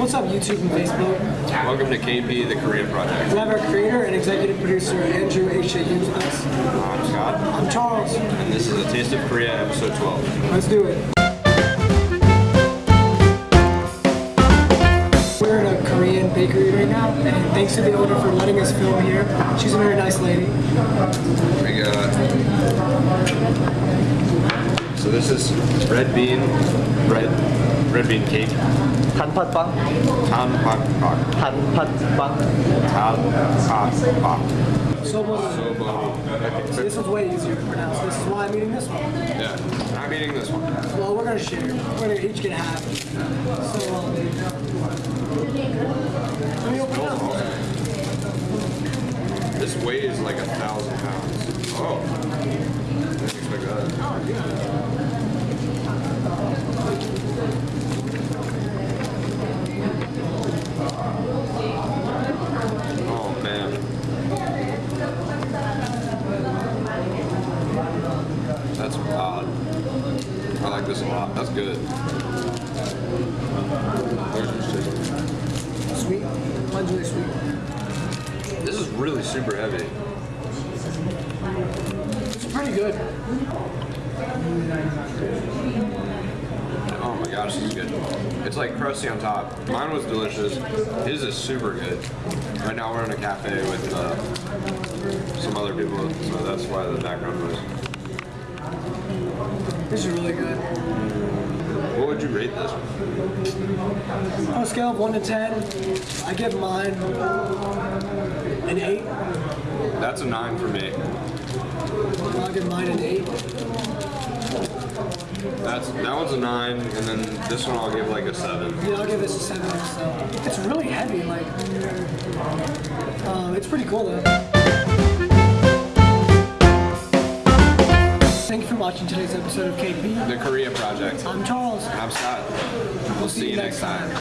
What's up, YouTube and Facebook? Welcome to KP, the Korean Project. We have our creator and executive producer, Andrew H.A. Hughes with us. I'm Scott, I'm Charles. and this is a Taste of Korea, episode 12. Let's do it. We're in a Korean bakery right now, and thanks to the owner for letting us film here. She's a very nice lady. We got. So this is red bean bread, red cake, Tan Pat Bang, Tan Pat Pak, Tan Pat Bang, Tan Pat Pak. So Soba. This one's way easier to pronounce. This is why I'm eating this one. Yeah, I'm eating this one. Well, we're gonna share. We're gonna each get half. So, um, let me open it. This weighs like a thousand pounds. Oh, I didn't expect. Oh, yeah. Odd. I like this a lot. That's good. Where's your chicken? Sweet. Mine's really sweet. This is really super heavy. It's pretty good. Oh my gosh, this is good. It's like crusty on top. Mine was delicious. His is super good. Right now we're in a cafe with uh, some other people, so that's why the background noise. This is really good. What would you rate this? On a scale of 1 to 10, I give mine an 8. That's a nine for me. I'll give mine an 8. That's that one's a nine, and then this one I'll give like a seven. Yeah, I'll give this a 7 so It's really heavy, like, um, it's pretty cool though. Watching today's episode of KP. The Korea Project. I'm Charles. I'm Scott. We'll see you next time.